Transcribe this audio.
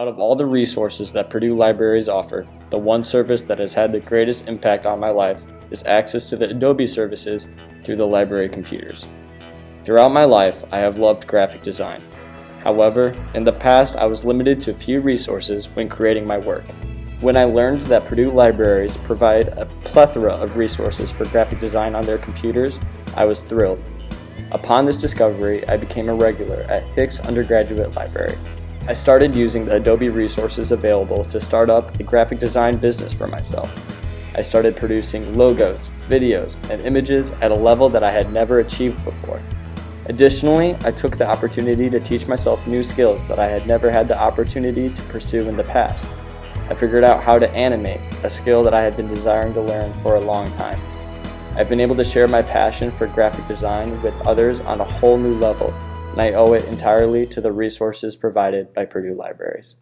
Out of all the resources that Purdue Libraries offer, the one service that has had the greatest impact on my life is access to the Adobe services through the library computers. Throughout my life, I have loved graphic design. However, in the past I was limited to few resources when creating my work. When I learned that Purdue Libraries provide a plethora of resources for graphic design on their computers, I was thrilled. Upon this discovery, I became a regular at Hicks Undergraduate Library. I started using the Adobe resources available to start up a graphic design business for myself. I started producing logos, videos, and images at a level that I had never achieved before. Additionally, I took the opportunity to teach myself new skills that I had never had the opportunity to pursue in the past. I figured out how to animate, a skill that I had been desiring to learn for a long time. I've been able to share my passion for graphic design with others on a whole new level, and I owe it entirely to the resources provided by Purdue Libraries.